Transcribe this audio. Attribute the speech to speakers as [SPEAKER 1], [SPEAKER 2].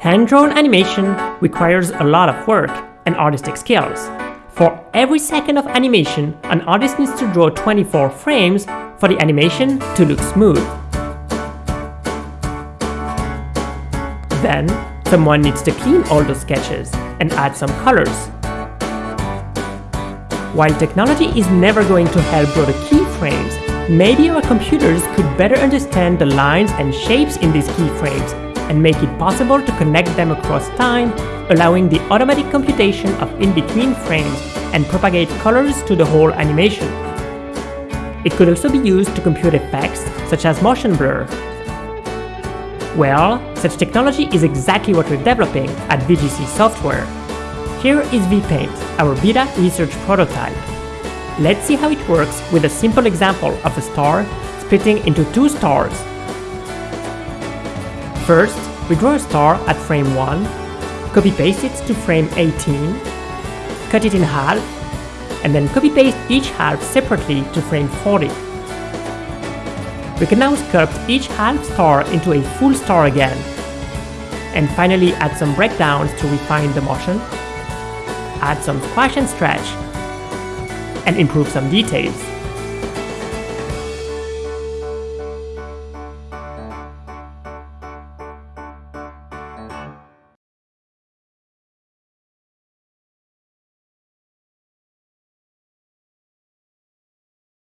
[SPEAKER 1] Hand-drawn animation requires a lot of work and artistic skills. For every second of animation, an artist needs to draw 24 frames for the animation to look smooth. Then, someone needs to clean all those sketches and add some colors. While technology is never going to help draw the keyframes, maybe our computers could better understand the lines and shapes in these keyframes and make it possible to connect them across time, allowing the automatic computation of in-between frames and propagate colors to the whole animation. It could also be used to compute effects such as motion blur. Well, such technology is exactly what we're developing at VGC Software. Here is VPaint, our beta research prototype. Let's see how it works with a simple example of a star splitting into two stars First, we draw a star at frame 1, copy-paste it to frame 18, cut it in half, and then copy-paste each half separately to frame 40. We can now sculpt each half star into a full star again, and finally add some breakdowns to refine the motion, add some squash and stretch, and improve some details.